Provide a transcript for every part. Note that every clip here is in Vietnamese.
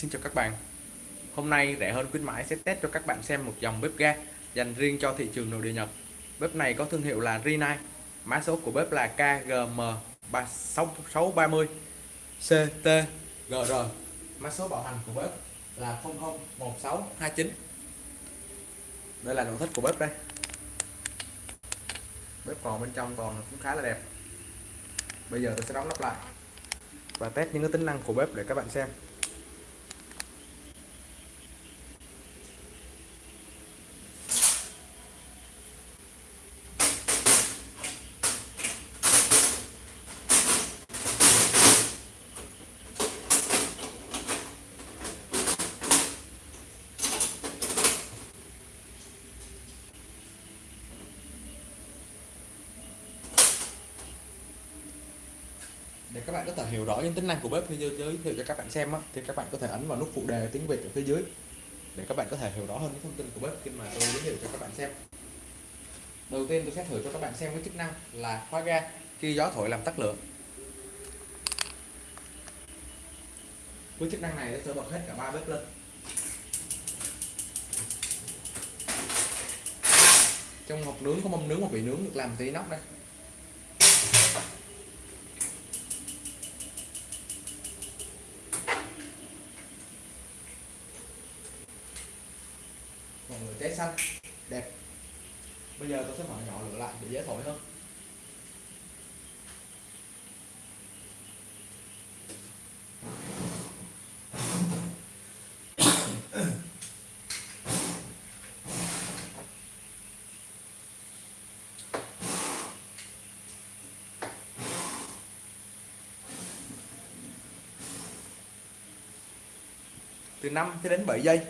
Xin chào các bạn. Hôm nay rẻ hơn khuyến mãi sẽ test cho các bạn xem một dòng bếp ga dành riêng cho thị trường nội địa Nhật. Bếp này có thương hiệu là Rinnai, Mã số của bếp là KGM6630 CTGR Mã số bảo hành của bếp là 001629 Đây là nội thất của bếp đây. Bếp còn bên trong còn cũng khá là đẹp. Bây giờ tôi sẽ đóng nắp lại và test những cái tính năng của bếp để các bạn xem. Bạn có thể hiểu rõ những tính năng của bếp như giới thiệu cho các bạn xem á, thì các bạn có thể ấn vào nút phụ đề tiếng Việt ở phía dưới để các bạn có thể hiểu rõ hơn những thông tin của bếp khi mà tôi giới thiệu cho các bạn xem. Đầu tiên tôi sẽ thử cho các bạn xem cái chức năng là khóa ga khi gió thổi làm tắt lửa. Với chức năng này sẽ bật hết cả ba bếp lên. Trong hộp nướng có mâm nướng và vị nướng được làm từ inox đây. Cháy xanh. Đẹp. Bây giờ tôi sẽ mở nhỏ lửa lại để dễ thổi hơn từ 5 cho đến 7 giây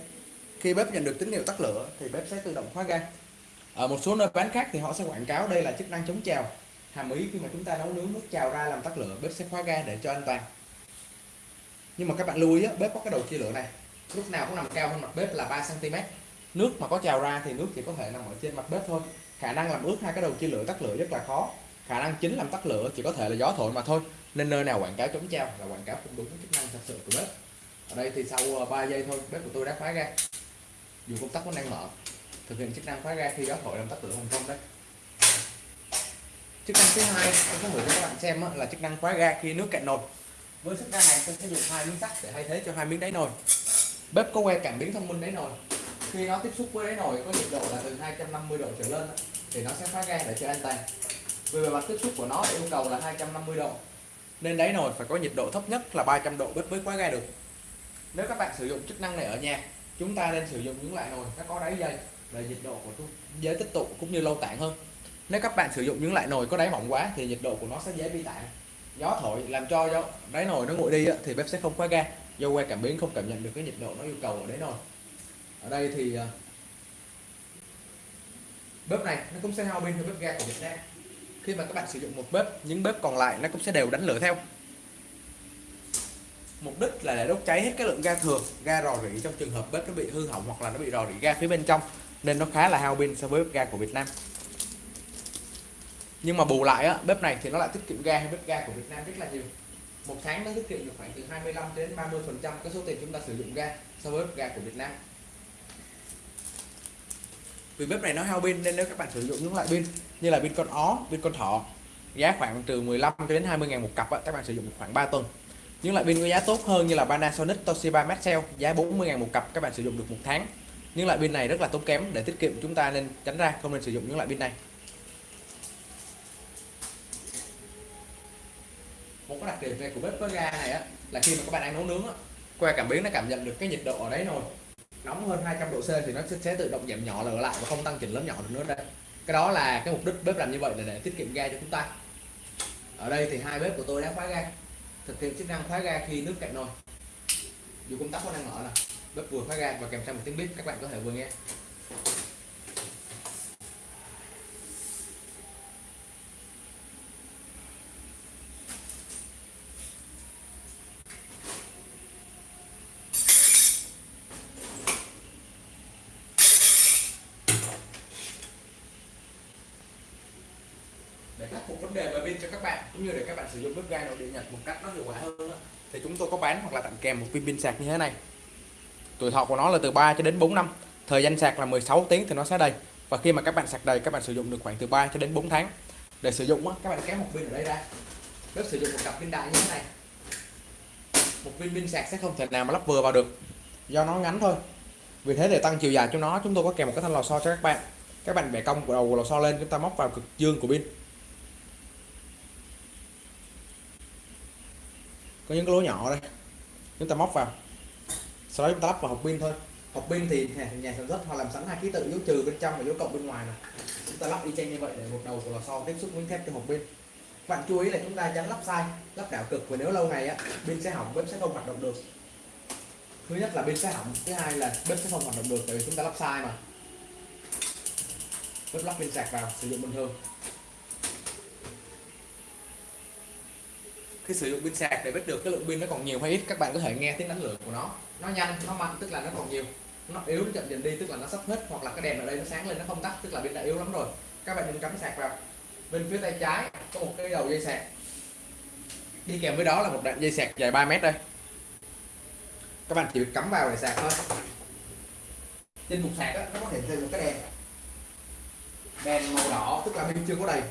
khi bếp nhận được tín hiệu tắt lửa, thì bếp sẽ tự động khóa ga. Ở một số nơi bán khác thì họ sẽ quảng cáo đây là chức năng chống trào. Hàm ý khi mà chúng ta nấu nướng nước trào ra làm tắt lửa, bếp sẽ khóa ga để cho an toàn. Nhưng mà các bạn lưu ý bếp có cái đầu chia lửa này. Lúc nào cũng nằm cao hơn mặt bếp là 3 cm nước mà có trào ra thì nước chỉ có thể nằm ở trên mặt bếp thôi. Khả năng làm ướt hai cái đầu chia lửa tắt lửa rất là khó. Khả năng chính làm tắt lửa chỉ có thể là gió thổi mà thôi. Nên nơi nào quảng cáo chống trào là quảng cáo không đúng chức năng thật sự của bếp. Ở đây thì sau ờ, 3 giây thôi, bếp của tôi đã khóa ga dù công tắc vẫn đang mở, thực hiện chức năng khóa ga khi gió thổi làm tắt lửa thành công đấy. Chức năng thứ hai tôi sẽ gửi cho các bạn xem là chức năng khóa ga khi nước cạn nồi. Với chức năng này tôi sẽ dùng hai miếng sắt để thay thế cho hai miếng đáy nồi. Bếp có que cảm biến thông minh đáy nồi. Khi nó tiếp xúc với đáy nồi có nhiệt độ là từ 250 độ trở lên thì nó sẽ khóa ga để cho an toàn. Vì bề mặt tiếp xúc của nó yêu cầu là 250 độ, nên đáy nồi phải có nhiệt độ thấp nhất là 300 độ bếp mới khóa ga được. Nếu các bạn sử dụng chức năng này ở nhà chúng ta nên sử dụng những loại nồi nó có đáy dày để nhiệt độ của dễ tích tụ cũng như lâu tản hơn. Nếu các bạn sử dụng những loại nồi có đáy mỏng quá thì nhiệt độ của nó sẽ dễ bị tản gió thổi làm cho đáy nồi nó nguội đi thì bếp sẽ không khóa ga. Do que cảm biến không cảm nhận được cái nhiệt độ nó yêu cầu ở đáy nồi. Ở đây thì à, bếp này nó cũng sẽ hao pin như bếp ga của Việt Nam. Khi mà các bạn sử dụng một bếp, những bếp còn lại nó cũng sẽ đều đánh lửa theo mục đích là để đốt cháy hết cái lượng ga thừa ga rò rỉ trong trường hợp bếp nó bị hư hỏng hoặc là nó bị rò rỉ ga phía bên trong nên nó khá là hao pin so với bếp ga của Việt Nam. Nhưng mà bù lại á, bếp này thì nó lại tiết kiệm ga hay bếp ga của Việt Nam rất là nhiều. Một tháng nó tiết kiệm được khoảng từ 25 đến 30 phần trăm cái số tiền chúng ta sử dụng ga so với bếp ga của Việt Nam. Vì bếp này nó hao pin nên nếu các bạn sử dụng những loại pin như là pin con ó pin con thỏ giá khoảng từ 15 đến 20 ngàn một cặp á, các bạn sử dụng khoảng 3 tuần những loại pin có giá tốt hơn như là Panasonic Toshiba Maxell giá 40.000 một cặp các bạn sử dụng được một tháng. Những loại pin này rất là tốn kém để tiết kiệm chúng ta nên tránh ra không nên sử dụng những loại pin này. Một cái đặc điểm này của bếp có ga này á là khi mà các bạn đang nấu nướng á que cảm biến nó cảm nhận được cái nhiệt độ ở đấy rồi, nóng hơn 200 độ C thì nó sẽ tự động giảm nhỏ lửa lại và không tăng chỉnh lớn nhỏ được nữa đây. Cái đó là cái mục đích bếp làm như vậy là để tiết kiệm ga cho chúng ta. Ở đây thì hai bếp của tôi đã khóa ga thực hiện chức năng khóa ga khi nước cạn nồi. Dù công tắc có đang mở là bếp vừa khóa ga và kèm theo một tiếng bếp, các bạn có thể vừa nghe. Để khắc phục vấn đề về pin cho các bạn, cũng như để các bạn sử dụng bếp ga nội địa Nhật một cách nó hiệu quả hơn thì chúng tôi có bán hoặc là tặng kèm một viên pin sạc như thế này. Tuổi thọ của nó là từ 3 cho đến 4 năm, thời gian sạc là 16 tiếng thì nó sẽ đầy. Và khi mà các bạn sạc đầy, các bạn sử dụng được khoảng từ 3 cho đến 4 tháng. Để sử dụng các bạn kéo một pin ở đây ra. Bếp sử dụng một cặp pin đại như thế này. Một viên pin sạc sẽ không thể nào mà lắp vừa vào được. Do nó ngắn thôi. Vì thế để tăng chiều dài cho nó, chúng tôi có kèm một cái thanh lò xo cho các bạn. Các bạn bẻ cong của đầu của lò xo lên, chúng ta móc vào cực dương của pin. Có những cái lỗ nhỏ đây. Chúng ta móc vào. Sau đó chúng ta lắp vào hộp pin thôi. Hộp pin thì nhà sản xuất họ làm sẵn hai ký tự, dấu trừ bên trong và dấu cộng bên ngoài này chúng ta lắp y chang như vậy để một đầu của lò xo tiếp xúc với thép cho hộp pin. Bạn chú ý là chúng ta tránh lắp sai, lắp đảo cực và nếu lâu ngày á, pin sẽ hỏng, bếp sẽ không hoạt động được. Thứ nhất là pin sẽ hỏng, thứ hai là bếp sẽ không hoạt động được, tại vì chúng ta lắp sai mà. Bếp lắp pin sạc vào, sử dụng bình thường. Khi sử dụng pin sạc để biết được cái lượng pin nó còn nhiều hay ít các bạn có thể nghe tiếng đánh lửa của nó. Nó nhanh nó mạnh tức là nó còn nhiều. Nó yếu nó chậm dần đi tức là nó sắp hết hoặc là cái đèn ở đây nó sáng lên nó không tắt tức là pin đã yếu lắm rồi. Các bạn đừng cắm sạc vào. Bên phía tay trái có một cái đầu dây sạc. Đi kèm với đó là một đoạn dây sạc dài 3 mét đây. Các bạn chỉ việc cắm vào để sạc thôi. Trên cục sạc đó, nó có thể thêm một cái đèn. Đèn màu đỏ tức là pin chưa có đầy.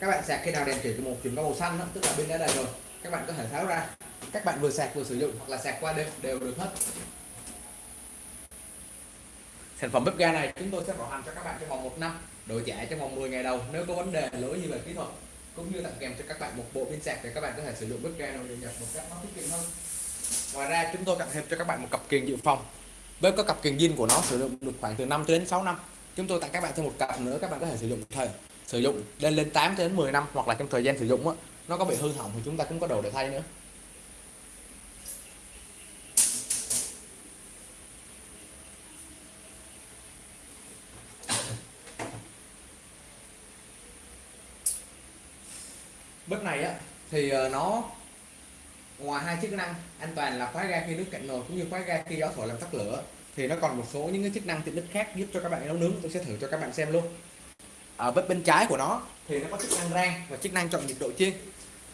Các bạn sạc khi nào đèn chuyển từ một chuyển qua màu xanh đó, tức là pin đã đầy rồi các bạn có thể tháo ra. Các bạn vừa sạc vừa sử dụng hoặc là sạc qua đêm đều được hết. Sản phẩm bếp ga này chúng tôi sẽ bảo hành cho các bạn trong vòng một năm, đổi trả trong vòng 10 ngày đầu nếu có vấn đề lỗi như về kỹ thuật, cũng như tặng kèm cho các bạn một bộ pin sạc để các bạn có thể sử dụng bếp ga nội nhập nhật một cách nó tiết kiệm hơn. Ngoài ra, chúng tôi tặng thêm cho các bạn một cặp kiềng dự phòng. Bếp có cặp kiềng zin của nó sử dụng được khoảng từ 5 đến 6 năm. Chúng tôi tặng các bạn thêm một cặp nữa, các bạn có thể sử dụng thời. Sử dụng lên lên 8 đến 10 năm hoặc là trong thời gian sử dụng á nó có bị hư hỏng thì chúng ta cũng có đồ để thay nữa. Bếp này á, thì ờ, nó ngoài hai chức năng, an toàn là khóa ga khi nước cạn nồi cũng như khóa ga khi gió thổi làm tắt lửa, thì nó còn một số những cái chức năng tiện ích khác giúp cho các bạn nấu nướng. Tôi sẽ thử cho các bạn xem luôn. Ở bếp bên trái của nó, thì nó có chức năng rang và chức năng chọn nhiệt độ chiên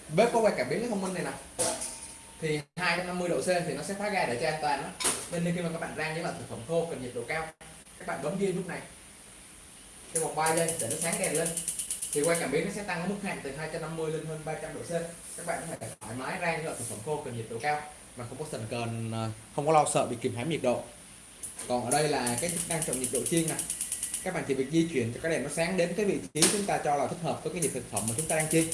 bếp có quay cảm biến thông minh này nè. Thì 250 độ C thì nó sẽ phá ga để cho an toàn đó nên khi mà các bạn rang những loại thực phẩm khô cần nhiệt độ cao, các bạn bấm ghi lúc này. Cho vòng bay lên để nó sáng đèn lên. Thì quay cảm biến nó sẽ tăng ở mức hạn từ 250 lên hơn 300 độ C. Các bạn có thể thoải mái rang những loại thực phẩm khô cần nhiệt độ cao mà không có sần cần ờ, không có lo sợ bị kìm hãm nhiệt độ. Còn ở đây là cái chức năng chọn nhiệt độ chiên này các bạn chỉ việc di chuyển cho cái đèn nó sáng đến cái vị trí chúng ta cho là thích hợp với cái nhiệt thực phẩm mà chúng ta đang chiên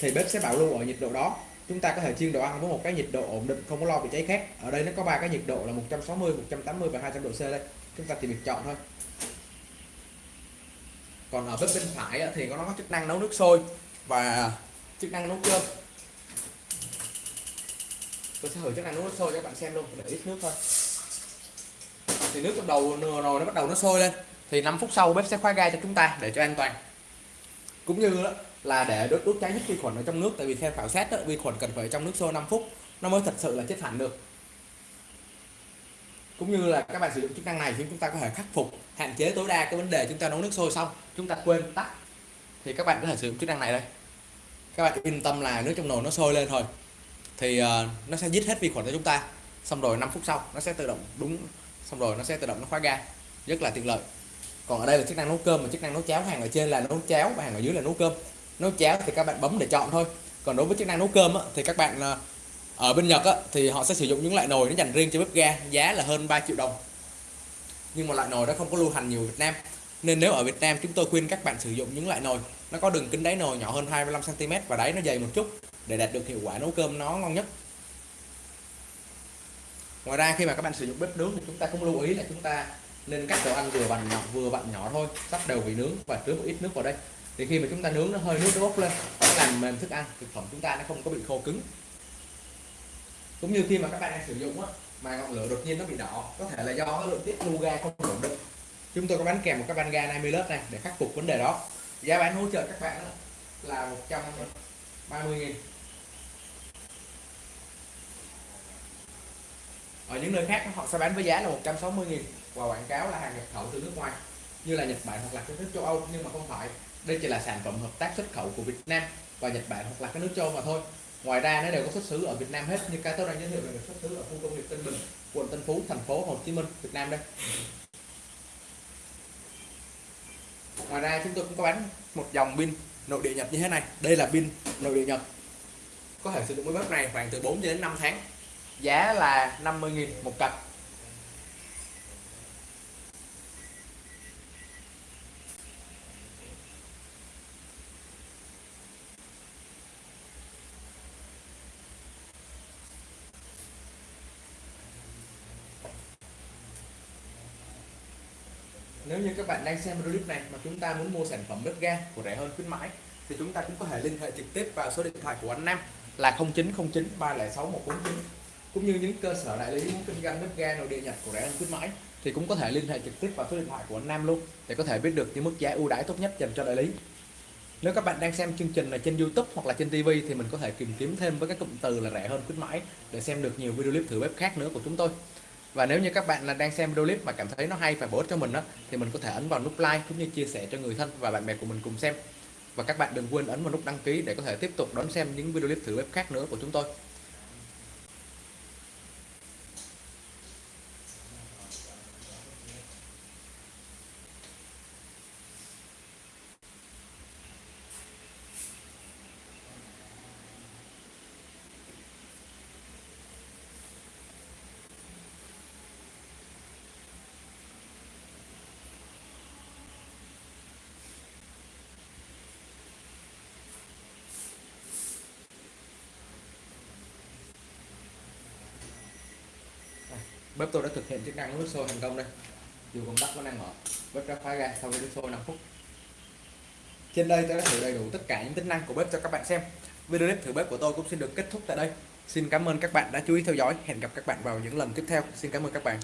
thì bếp sẽ bảo lưu ở nhiệt độ đó. Chúng ta có thể chiên đồ ăn với một cái nhiệt độ ổn định, không có lo bị cháy khét. Ở đây nó có ba cái nhiệt độ là 160 180 và 200 độ C đây. Chúng ta chỉ việc chọn thôi. Còn ở bếp bên phải thì nó có chức năng nấu nước sôi và chức năng nấu cơm. Tôi sẽ thử chức năng nấu nước sôi cho các bạn xem luôn, để ít nước thôi. Thì nước trong đầu nồi nó bắt đầu nó sôi lên. Thì 5 phút sau bếp sẽ khóa ga cho chúng ta để cho an toàn. Cũng như đó là để đốt đốt cháy hết vi khuẩn ở trong nước. Tại vì theo khảo sát đó, vi khuẩn cần phải trong nước sôi 5 phút nó mới thật sự là chết hẳn được. Cũng như là các bạn sử dụng chức năng này thì chúng ta có thể khắc phục hạn chế tối đa cái vấn đề chúng ta nấu nước sôi xong chúng ta quên tắt. Thì các bạn có thể sử dụng chức năng này đây. Các bạn yên tâm là nước trong nồi nó sôi lên thôi. Thì uh, nó sẽ giết hết vi khuẩn cho chúng ta. Xong rồi 5 phút sau nó sẽ tự động đúng xong rồi nó sẽ tự động nó khóa ga. Rất là tiện lợi. Còn ở đây là chức năng nấu cơm và chức năng nấu cháo hàng ở trên là nấu cháo và hàng ở dưới là nấu cơm nấu cháo thì các bạn bấm để chọn thôi. Còn đối với chức năng nấu cơm á, thì các bạn ờ, ở bên Nhật á, thì họ sẽ sử dụng những loại nồi nó dành riêng cho bếp ga giá là hơn 3 triệu đồng. Nhưng mà loại nồi đó không có lưu hành nhiều Việt Nam. Nên nếu ở Việt Nam chúng tôi khuyên các bạn sử dụng những loại nồi nó có đường kính đáy nồi nhỏ hơn 25 cm và đáy nó dày một chút để đạt được hiệu quả nấu cơm nó ngon nhất. Ngoài ra khi mà các bạn sử dụng bếp nướng thì chúng ta cũng lưu ý là chúng ta nên cắt đồ ăn vừa bằng nhỏ vừa bằng nhỏ thôi sắp đều vị nướng và tưới một ít nước vào đây thì khi mà chúng ta nướng nó hơi nước nó bốc lên, nó làm mềm thức ăn, thực phẩm chúng ta nó không có bị khô cứng. Cũng như khi mà các bạn đang sử dụng á, mà ngọn lửa đột nhiên nó bị đỏ, có thể là do cái lượng tiết lưu ga không ổn định. Chúng tôi có bán kèm một cái van ga 20 lớp này để khắc phục vấn đề đó. Giá bán hỗ trợ các bạn là 130 nghìn. Ở những nơi khác họ sẽ bán với giá là 160 nghìn. Và quảng cáo là hàng nhập khẩu từ nước ngoài, như là Nhật Bản hoặc là các nước châu Âu, nhưng mà không phải đây chỉ là sản phẩm hợp tác xuất khẩu của Việt Nam và Nhật Bản hoặc là các nước châu mà thôi. Ngoài ra nó đều có xuất xứ ở Việt Nam hết, như cái tôi đang giới thiệu là được xuất xứ ở khu công nghiệp Tân Bình, quận Tân Phú, thành phố Hồ Chí Minh, Việt Nam đây. Ngoài ra chúng tôi cũng có bán một dòng pin nội địa Nhật như thế này. Đây là pin nội địa Nhật. Có thể sử dụng với bếp này khoảng từ 4 đến 5 tháng. Giá là 50.000 một cặp nếu như các bạn đang xem video clip này mà chúng ta muốn mua sản phẩm bếp ga của rẻ hơn khuyến mãi, thì chúng ta cũng có thể liên hệ trực tiếp vào số điện thoại của anh Nam là 0909 306 149 cũng như những cơ sở đại lý muốn kinh doanh bếp ga nội địa Nhật của rẻ hơn khuyến mãi, thì cũng có thể liên hệ trực tiếp vào số điện thoại của anh Nam luôn để có thể biết được những mức giá ưu đãi tốt nhất dành cho đại lý. Nếu các bạn đang xem chương trình này trên YouTube hoặc là trên TV thì mình có thể tìm kiếm thêm với các cụm từ là rẻ hơn khuyến mãi để xem được nhiều video clip thử bếp khác nữa của chúng tôi và nếu như các bạn là đang xem video clip mà cảm thấy nó hay và bổ ích cho mình đó thì mình có thể ấn vào nút like cũng như chia sẻ cho người thân và bạn bè của mình cùng xem. Và các bạn đừng quên ấn vào nút đăng ký để có thể tiếp tục đón xem những video clip thử bếp khác nữa của chúng tôi. Bếp tôi đã thực hiện chức năng nước sôi thành công đây. Dù công tắc vẫn đang mở bếp đã khóa ra sau khi nước sôi 5 phút. Trên đây tôi đã thử đầy đủ tất cả những tính năng của bếp cho các bạn xem. Video clip thử bếp của tôi cũng xin được kết thúc tại đây. Xin cảm ơn các bạn đã chú ý theo dõi. Hẹn gặp các bạn vào những lần tiếp theo. Xin cảm ơn các bạn.